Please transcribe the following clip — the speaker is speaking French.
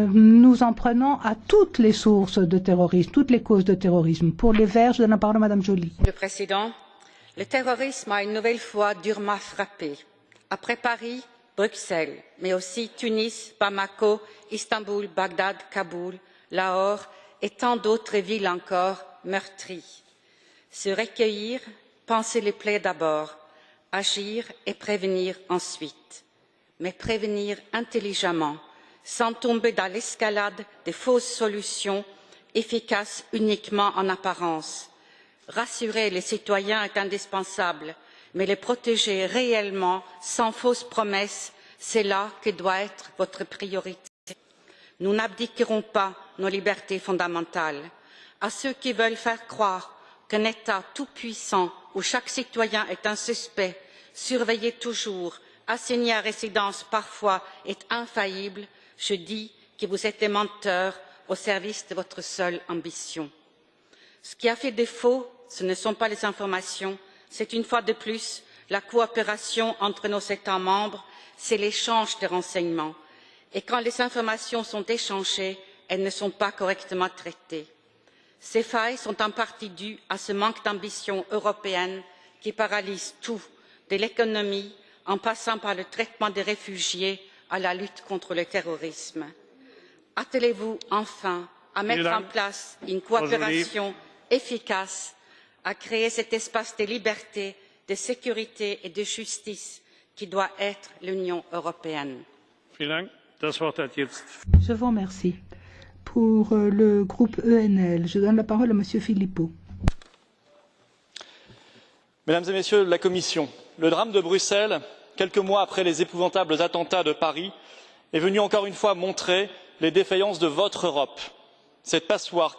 euh, nous en prenant à toutes les sources de terrorisme, toutes les causes de terrorisme. Pour les Verts, je donne la parole à Madame Joly. Le Président, le terrorisme a une nouvelle fois durement frappé. Après Paris, Bruxelles, mais aussi Tunis, Bamako, Istanbul, Bagdad, Kaboul, Lahore et tant d'autres villes encore meurtries. Se recueillir, penser les plaies d'abord, agir et prévenir ensuite. Mais prévenir intelligemment, sans tomber dans l'escalade des fausses solutions efficaces uniquement en apparence. Rassurer les citoyens est indispensable, mais les protéger réellement, sans fausses promesses, c'est là que doit être votre priorité. Nous n'abdiquerons pas nos libertés fondamentales. À ceux qui veulent faire croire qu'un État tout-puissant où chaque citoyen est un suspect, surveillé toujours, assigné à résidence parfois, est infaillible, je dis que vous êtes des menteurs au service de votre seule ambition. Ce qui a fait défaut, ce ne sont pas les informations, c'est une fois de plus la coopération entre nos États membres, c'est l'échange de renseignements. Et quand les informations sont échangées, elles ne sont pas correctement traitées. Ces failles sont en partie dues à ce manque d'ambition européenne qui paralyse tout, de l'économie en passant par le traitement des réfugiés à la lutte contre le terrorisme. Attelez vous enfin à mettre en place une coopération efficace, à créer cet espace de liberté, de sécurité et de justice qui doit être l'Union européenne. Je vous remercie. Pour euh, le groupe ENL, je donne la parole à Monsieur Philippot. Mesdames et Messieurs de la Commission, le drame de Bruxelles quelques mois après les épouvantables attentats de paris est venu encore une fois montrer les défaillances de votre europe. Cette passoire